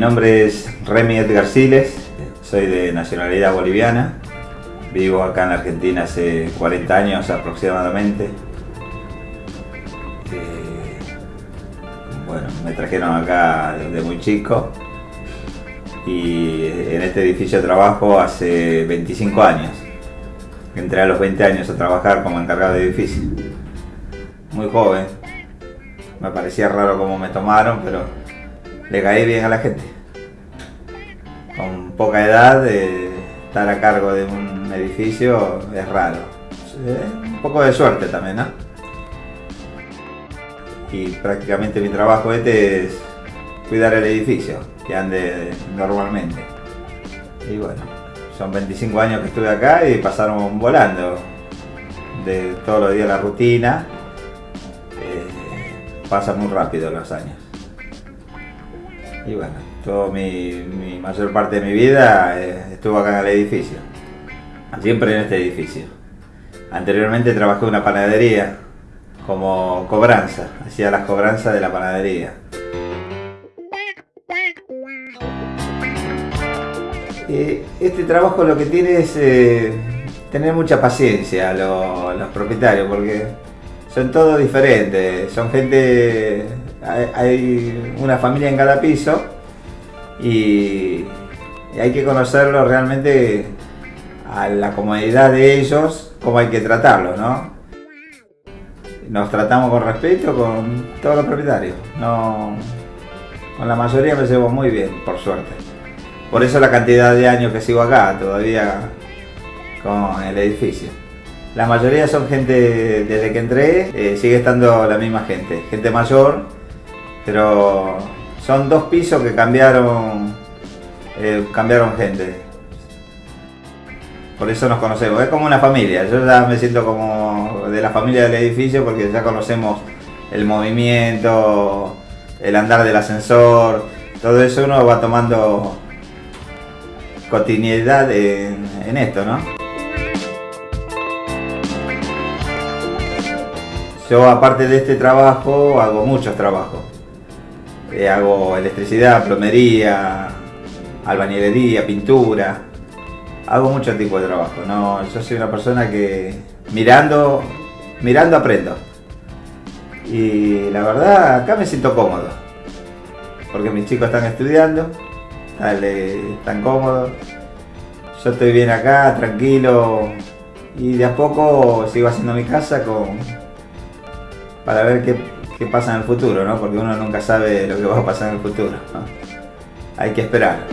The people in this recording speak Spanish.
nombre es Remy Edgar Siles, soy de nacionalidad boliviana, vivo acá en Argentina hace 40 años aproximadamente. Eh, bueno, me trajeron acá desde muy chico y en este edificio trabajo hace 25 años. Entré a los 20 años a trabajar como encargado de edificio. Muy joven. Me parecía raro cómo me tomaron, pero le caí bien a la gente. Con poca edad, estar a cargo de un edificio es raro. un poco de suerte también, ¿no? Y prácticamente mi trabajo este es cuidar el edificio, que ande normalmente. Y bueno, son 25 años que estuve acá y pasaron volando. De todos los días la rutina, eh, pasa muy rápido los años. Y bueno, toda mi, mayor parte de mi vida eh, estuvo acá en el edificio. Siempre en este edificio. Anteriormente trabajé en una panadería como cobranza, hacía las cobranzas de la panadería. Eh, este trabajo lo que tiene es eh, tener mucha paciencia los, los propietarios porque son todos diferentes, son gente hay una familia en cada piso y, hay que conocerlo realmente a la comodidad de ellos, cómo hay que tratarlos, ¿no? Nos tratamos con respeto con todos los propietarios, no, con la mayoría me llevo muy bien, por suerte. Por eso la cantidad de años que sigo acá, todavía con el edificio. La mayoría son gente, desde que entré, eh, sigue estando la misma gente, gente mayor, pero son dos pisos que cambiaron, eh, cambiaron gente. Por eso nos conocemos, es como una familia. Yo ya me siento como de la familia del edificio porque ya conocemos el movimiento, el andar del ascensor, todo eso uno va tomando continuidad en, en esto, ¿no? Yo aparte de este trabajo hago muchos trabajos. Eh, hago electricidad, plomería, albañilería, pintura. Hago mucho tipo de trabajo. No, yo soy una persona que mirando, mirando aprendo. Y la verdad, acá me siento cómodo. Porque mis chicos están estudiando, están cómodos. Yo estoy bien acá, tranquilo. Y de a poco sigo haciendo mi casa con para ver qué qué pasa en el futuro, ¿no? Porque uno nunca sabe lo que va a pasar en el futuro. Hay que esperar.